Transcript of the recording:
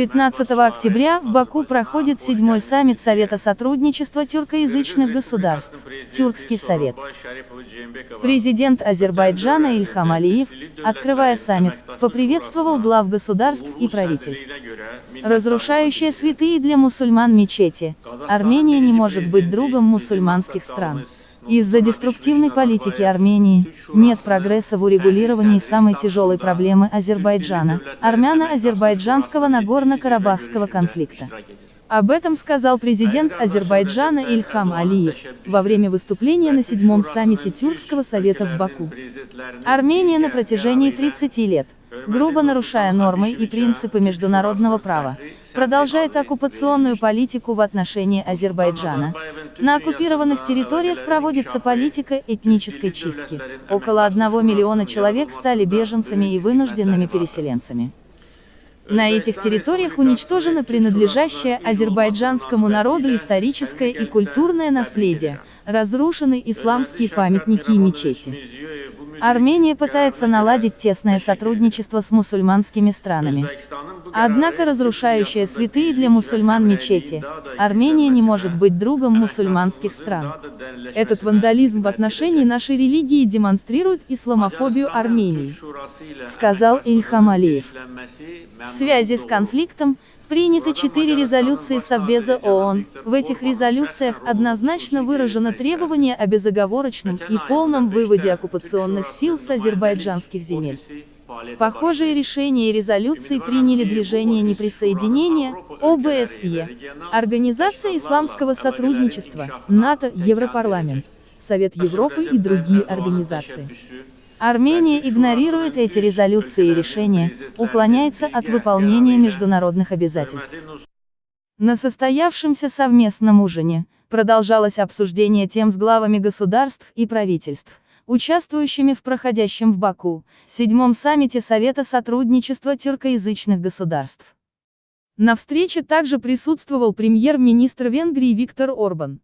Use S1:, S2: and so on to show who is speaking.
S1: 15 октября в Баку проходит седьмой саммит Совета сотрудничества тюркоязычных государств, Тюркский совет. Президент Азербайджана Ильхам Алиев, открывая саммит, поприветствовал глав государств и правительств. Разрушающая святые для мусульман мечети, Армения не может быть другом мусульманских стран. Из-за деструктивной политики Армении, нет прогресса в урегулировании самой тяжелой проблемы Азербайджана, армяно-азербайджанского Нагорно-Карабахского конфликта. Об этом сказал президент Азербайджана Ильхам Алиев, во время выступления на седьмом саммите Тюркского совета в Баку. Армения на протяжении 30 лет, грубо нарушая нормы и принципы международного права, продолжает оккупационную политику в отношении Азербайджана. На оккупированных территориях проводится политика этнической чистки. Около одного миллиона человек стали беженцами и вынужденными переселенцами. На этих территориях уничтожено принадлежащее азербайджанскому народу историческое и культурное наследие, разрушены исламские памятники и мечети. Армения пытается наладить тесное сотрудничество с мусульманскими странами. Однако разрушающая святые для мусульман мечети, Армения не может быть другом мусульманских стран. Этот вандализм в отношении нашей религии демонстрирует исламофобию Армении, сказал Ильхам Алиев. В связи с конфликтом, Приняты четыре резолюции Совбеза ООН. В этих резолюциях однозначно выражено требование о безоговорочном и полном выводе оккупационных сил с азербайджанских земель. Похожие решения и резолюции приняли движение неприсоединения, ОБСЕ, Организация исламского сотрудничества, НАТО, Европарламент, Совет Европы и другие организации. Армения игнорирует эти резолюции и решения, уклоняется от выполнения международных обязательств. На состоявшемся совместном ужине, продолжалось обсуждение тем с главами государств и правительств, участвующими в проходящем в Баку, седьмом саммите Совета сотрудничества тюркоязычных государств. На встрече также присутствовал премьер-министр Венгрии Виктор Орбан.